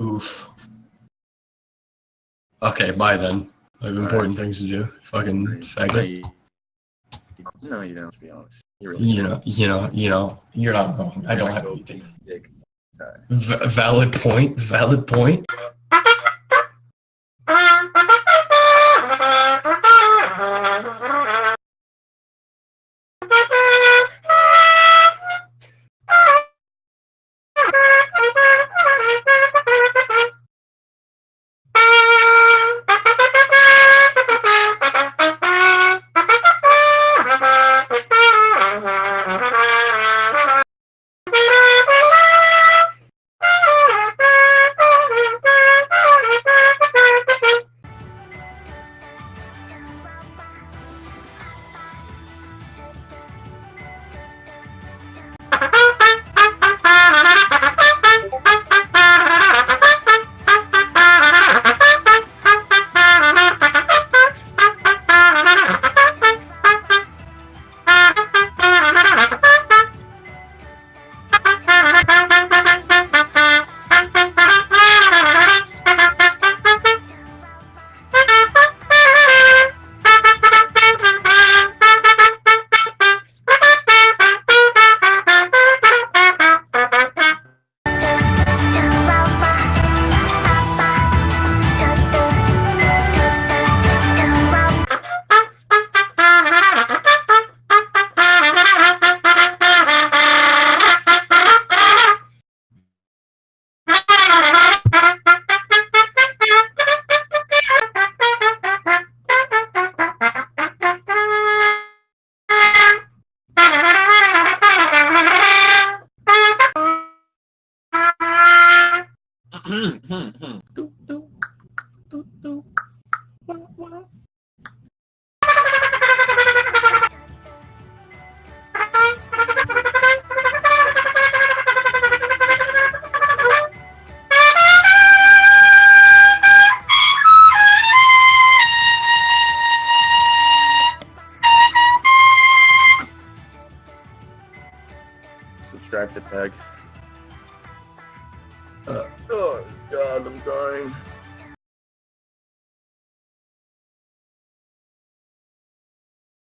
Oof. Okay, bye then. I have important things to do. Fucking faggot. no, you don't. To be honest, you really. You know, you know, you know. You're not wrong. I don't have anything. V- valid point. Valid point. Hmm, hmm, hmm. Subscribe to Tag. Oh God, I'm dying.